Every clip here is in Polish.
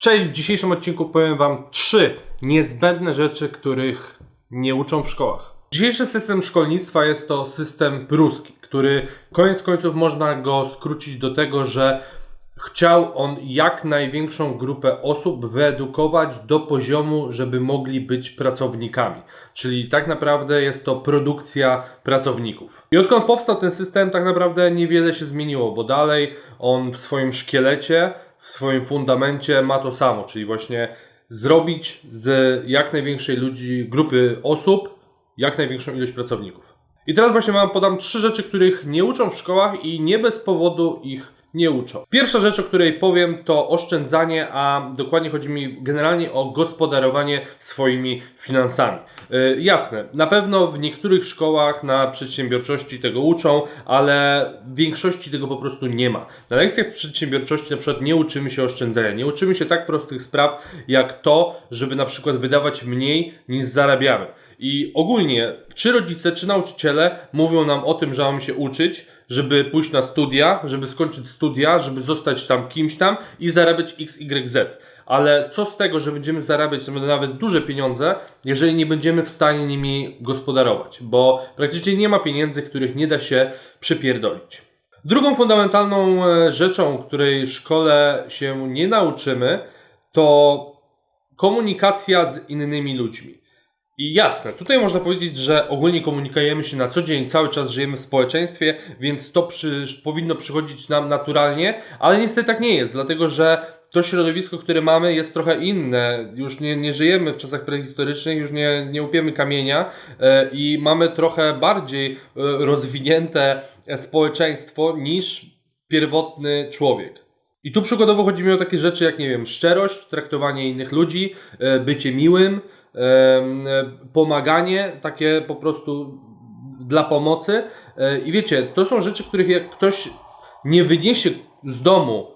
Cześć, w dzisiejszym odcinku powiem Wam trzy niezbędne rzeczy, których nie uczą w szkołach. Dzisiejszy system szkolnictwa jest to system pruski, który koniec końców można go skrócić do tego, że chciał on jak największą grupę osób wyedukować do poziomu, żeby mogli być pracownikami. Czyli tak naprawdę jest to produkcja pracowników. I odkąd powstał ten system, tak naprawdę niewiele się zmieniło, bo dalej on w swoim szkielecie w swoim fundamencie ma to samo, czyli właśnie zrobić z jak największej ludzi, grupy osób jak największą ilość pracowników. I teraz właśnie Wam podam trzy rzeczy, których nie uczą w szkołach i nie bez powodu ich nie uczą. Pierwsza rzecz, o której powiem, to oszczędzanie, a dokładnie chodzi mi generalnie o gospodarowanie swoimi finansami. Yy, jasne, na pewno w niektórych szkołach na przedsiębiorczości tego uczą, ale w większości tego po prostu nie ma. Na lekcjach przedsiębiorczości na przykład nie uczymy się oszczędzania, nie uczymy się tak prostych spraw jak to, żeby na przykład wydawać mniej niż zarabiamy. I ogólnie, czy rodzice, czy nauczyciele mówią nam o tym, że mamy się uczyć, żeby pójść na studia, żeby skończyć studia, żeby zostać tam kimś tam i zarabiać X, Y, Z. Ale co z tego, że będziemy zarabiać nawet duże pieniądze, jeżeli nie będziemy w stanie nimi gospodarować? Bo praktycznie nie ma pieniędzy, których nie da się przypierdolić. Drugą fundamentalną e, rzeczą, której w szkole się nie nauczymy, to komunikacja z innymi ludźmi. I jasne, tutaj można powiedzieć, że ogólnie komunikujemy się na co dzień, cały czas żyjemy w społeczeństwie, więc to przy, powinno przychodzić nam naturalnie, ale niestety tak nie jest, dlatego że to środowisko, które mamy, jest trochę inne. Już nie, nie żyjemy w czasach prehistorycznych, już nie, nie upiemy kamienia e, i mamy trochę bardziej e, rozwinięte społeczeństwo niż pierwotny człowiek. I tu przykładowo chodzi mi o takie rzeczy jak, nie wiem, szczerość, traktowanie innych ludzi, e, bycie miłym, pomaganie, takie po prostu dla pomocy. E, I wiecie, to są rzeczy, których jak ktoś nie wyniesie z domu,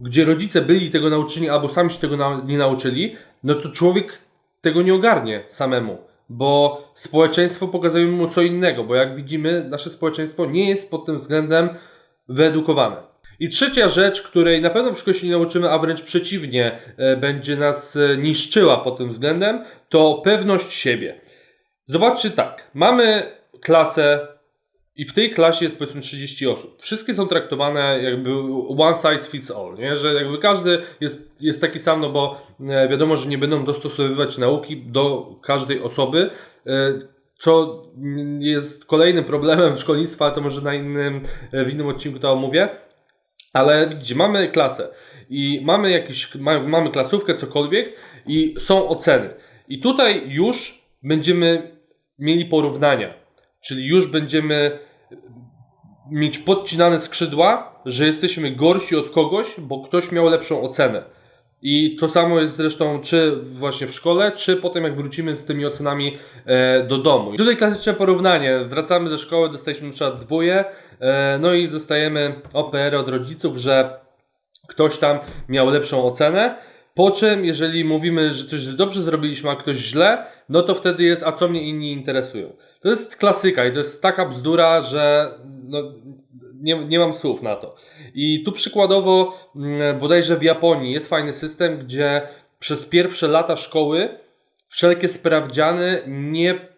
gdzie rodzice byli tego nauczeni, albo sami się tego nie nauczyli, no to człowiek tego nie ogarnie samemu. Bo społeczeństwo pokazuje mu co innego, bo jak widzimy, nasze społeczeństwo nie jest pod tym względem wyedukowane. I trzecia rzecz, której na pewno w szkole się nie nauczymy, a wręcz przeciwnie, e, będzie nas e, niszczyła pod tym względem, to pewność siebie. Zobaczcie tak, mamy klasę i w tej klasie jest powiedzmy 30 osób. Wszystkie są traktowane jakby one size fits all, nie? że jakby każdy jest, jest taki sam, no bo e, wiadomo, że nie będą dostosowywać nauki do każdej osoby, co jest kolejnym problemem szkolnictwa, to może na innym, w innym odcinku to omówię. Ale widzicie, mamy klasę i mamy jakieś, mamy klasówkę, cokolwiek i są oceny. I tutaj już będziemy mieli porównania, czyli już będziemy mieć podcinane skrzydła, że jesteśmy gorsi od kogoś, bo ktoś miał lepszą ocenę. I to samo jest zresztą czy właśnie w szkole, czy potem jak wrócimy z tymi ocenami e, do domu. I tutaj klasyczne porównanie. Wracamy ze szkoły, dostaliśmy na przykład dwóje, e, no i dostajemy OPR od rodziców, że ktoś tam miał lepszą ocenę. Po czym, jeżeli mówimy, że coś dobrze zrobiliśmy, a ktoś źle, no to wtedy jest, a co mnie inni interesują. To jest klasyka i to jest taka bzdura, że no, nie, nie mam słów na to. I tu przykładowo, mm, bodajże w Japonii jest fajny system, gdzie przez pierwsze lata szkoły wszelkie sprawdziany nie,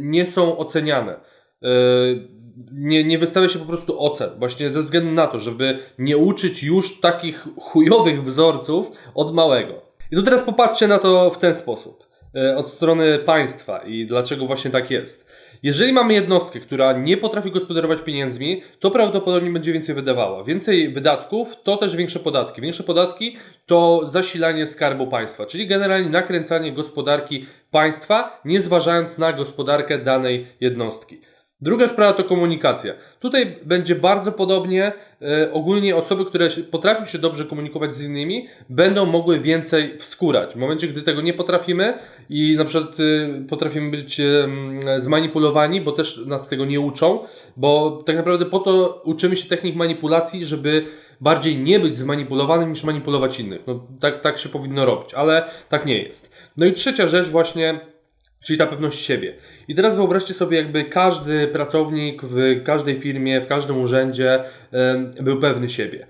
nie są oceniane. Yy, nie, nie wystawia się po prostu ocen, właśnie ze względu na to, żeby nie uczyć już takich chujowych wzorców od małego. I tu teraz popatrzcie na to w ten sposób, yy, od strony państwa i dlaczego właśnie tak jest. Jeżeli mamy jednostkę, która nie potrafi gospodarować pieniędzmi, to prawdopodobnie będzie więcej wydawała. Więcej wydatków to też większe podatki. Większe podatki to zasilanie skarbu państwa, czyli generalnie nakręcanie gospodarki państwa, nie zważając na gospodarkę danej jednostki. Druga sprawa to komunikacja. Tutaj będzie bardzo podobnie. E, ogólnie osoby, które potrafią się dobrze komunikować z innymi, będą mogły więcej wskórać. W momencie, gdy tego nie potrafimy i na przykład e, potrafimy być e, zmanipulowani, bo też nas tego nie uczą, bo tak naprawdę po to uczymy się technik manipulacji, żeby bardziej nie być zmanipulowanym niż manipulować innych. No, tak, tak się powinno robić, ale tak nie jest. No i trzecia rzecz właśnie Czyli ta pewność siebie. I teraz wyobraźcie sobie, jakby każdy pracownik w każdej firmie, w każdym urzędzie był pewny siebie.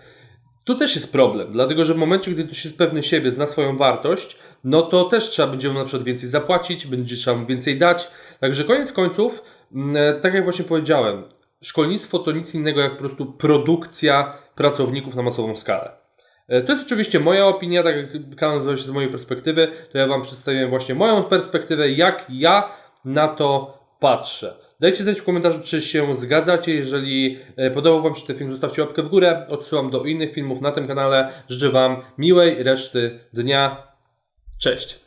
tu też jest problem, dlatego że w momencie, gdy ktoś jest pewny siebie, zna swoją wartość, no to też trzeba będzie mu na przykład więcej zapłacić, będzie trzeba mu więcej dać. Także koniec końców, mm, tak jak właśnie powiedziałem, szkolnictwo to nic innego jak po prostu produkcja pracowników na masową skalę. E, To jest oczywiście moja opinia, tak jak kanał nazywa się z mojej perspektywy, to ja Wam przedstawiłem właśnie moją perspektywę, jak ja na to patrzę. Dajcie znać w komentarzu, czy się zgadzacie. Jeżeli e, podobał Wam się ten film, zostawcie łapkę w górę. Odsyłam do innych filmów na tym kanale. Życzę Wam miłej reszty dnia. Cześć!